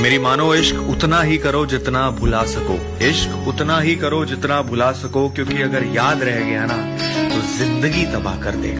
मेरी मानो, इश्क उतना ही करो जितना भुला सको। इश्क उतना ही करो जितना भुला सको, क्योंकि अगर याद रह गया ना तो ज़िंदगी तबाह कर देगा।